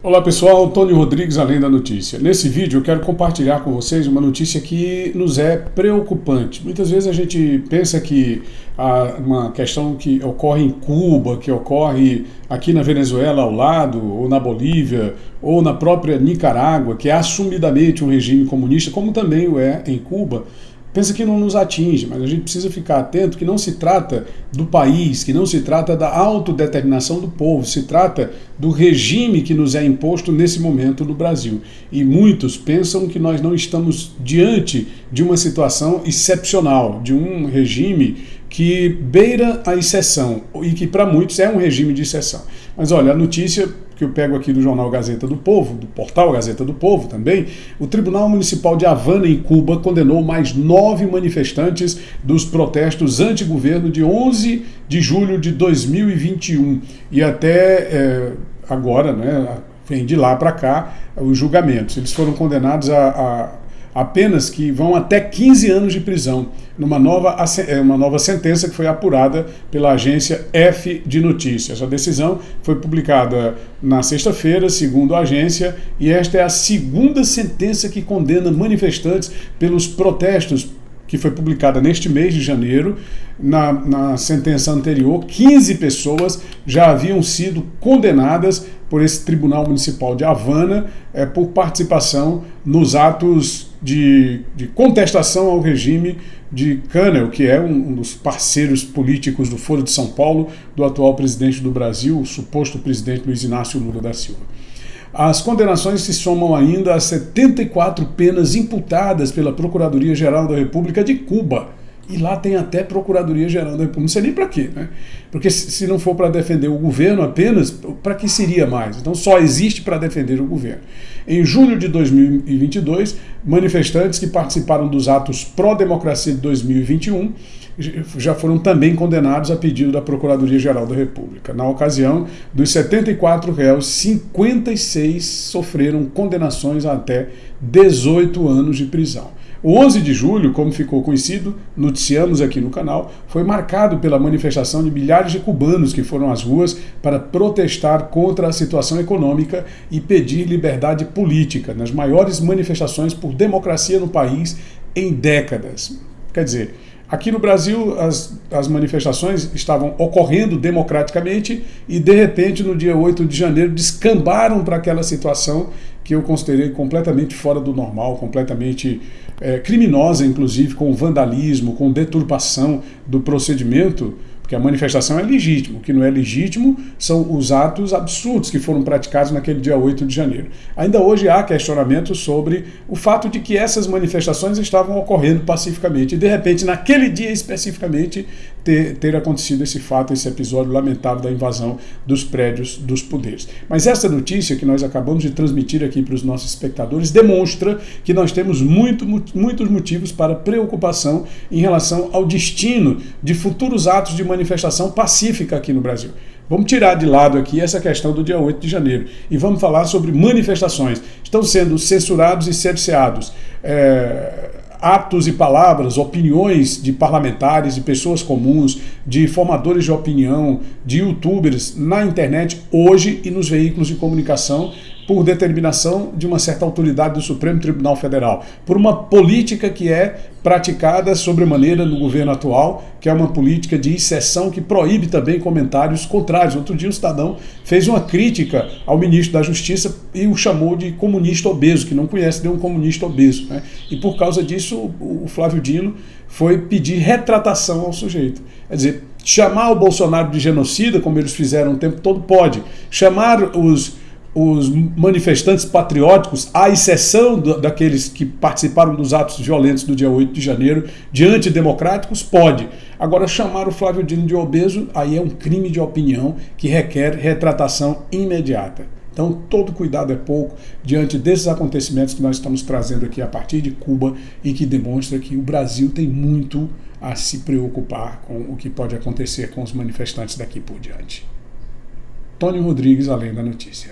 Olá pessoal, Antônio Rodrigues, Além da Notícia. Nesse vídeo eu quero compartilhar com vocês uma notícia que nos é preocupante. Muitas vezes a gente pensa que uma questão que ocorre em Cuba, que ocorre aqui na Venezuela ao lado, ou na Bolívia, ou na própria Nicarágua, que é assumidamente um regime comunista, como também o é em Cuba, pensa que não nos atinge, mas a gente precisa ficar atento que não se trata do país, que não se trata da autodeterminação do povo, se trata do regime que nos é imposto nesse momento no Brasil. E muitos pensam que nós não estamos diante de uma situação excepcional, de um regime que beira a exceção e que para muitos é um regime de exceção. Mas olha, a notícia que eu pego aqui do jornal Gazeta do Povo, do portal Gazeta do Povo também, o Tribunal Municipal de Havana, em Cuba, condenou mais nove manifestantes dos protestos anti-governo de 11 de julho de 2021 e até é, agora, né, vem de lá para cá, os julgamentos. Eles foram condenados a, a apenas que vão até 15 anos de prisão, numa nova, é, uma nova sentença que foi apurada pela agência F de Notícias. A decisão foi publicada na sexta-feira, segundo a agência, e esta é a segunda sentença que condena manifestantes pelos protestos que foi publicada neste mês de janeiro. Na, na sentença anterior, 15 pessoas já haviam sido condenadas por esse Tribunal Municipal de Havana é, por participação nos atos de, de, contestação ao regime de Canel, que é um, um, dos parceiros políticos do Foro de São Paulo, do atual presidente do Brasil, o suposto presidente Luiz Inácio Lula da Silva. As condenações se somam ainda a 74 penas imputadas pela Procuradoria-Geral da República de Cuba. E lá tem até Procuradoria-Geral da República. Não sei nem para quê, né? Porque se não for para defender o governo apenas, para que seria mais? Então só existe para defender o governo. Em julho de 2022, manifestantes que participaram dos atos pró-democracia de 2021 já foram também condenados a pedido da Procuradoria-Geral da República. Na ocasião, dos 74 réus, 56 sofreram condenações a até 18 anos de prisão. O 11 de julho, como ficou conhecido, noticiamos aqui no canal, foi marcado pela manifestação de milhares de cubanos que foram às ruas para protestar contra a situação econômica e pedir liberdade política, nas maiores manifestações por democracia no país em décadas. Quer dizer, Aqui no Brasil, as, as manifestações estavam ocorrendo democraticamente e, de repente, no dia 8 de janeiro, descambaram para aquela situação que eu considerei completamente fora do normal, completamente é, criminosa, inclusive, com vandalismo, com deturpação do procedimento porque a manifestação é legítima. O que não é legítimo são os atos absurdos que foram praticados naquele dia 8 de janeiro. Ainda hoje há questionamento sobre o fato de que essas manifestações estavam ocorrendo pacificamente. E, de repente, naquele dia especificamente, ter, ter acontecido esse fato, esse episódio lamentável da invasão dos prédios dos poderes. Mas essa notícia que nós acabamos de transmitir aqui para os nossos espectadores demonstra que nós temos muito, muitos motivos para preocupação em relação ao destino de futuros atos de manifestação manifestação pacífica aqui no Brasil. Vamos tirar de lado aqui essa questão do dia 8 de janeiro e vamos falar sobre manifestações. Estão sendo censurados e cerceados é, atos e palavras, opiniões de parlamentares, de pessoas comuns, de formadores de opinião, de youtubers na internet hoje e nos veículos de comunicação por determinação de uma certa autoridade do Supremo Tribunal Federal, por uma política que é praticada sobremaneira no governo atual, que é uma política de exceção que proíbe também comentários contrários. Outro dia o cidadão fez uma crítica ao ministro da Justiça e o chamou de comunista obeso, que não conhece nenhum comunista obeso. Né? E por causa disso o Flávio Dino foi pedir retratação ao sujeito. Quer dizer, chamar o Bolsonaro de genocida, como eles fizeram o tempo todo, pode. Chamar os os manifestantes patrióticos, à exceção daqueles que participaram dos atos violentos do dia 8 de janeiro, de antidemocráticos, pode. Agora, chamar o Flávio Dino de obeso, aí é um crime de opinião que requer retratação imediata. Então, todo cuidado é pouco diante desses acontecimentos que nós estamos trazendo aqui a partir de Cuba e que demonstra que o Brasil tem muito a se preocupar com o que pode acontecer com os manifestantes daqui por diante. Tony Rodrigues, Além da Notícia.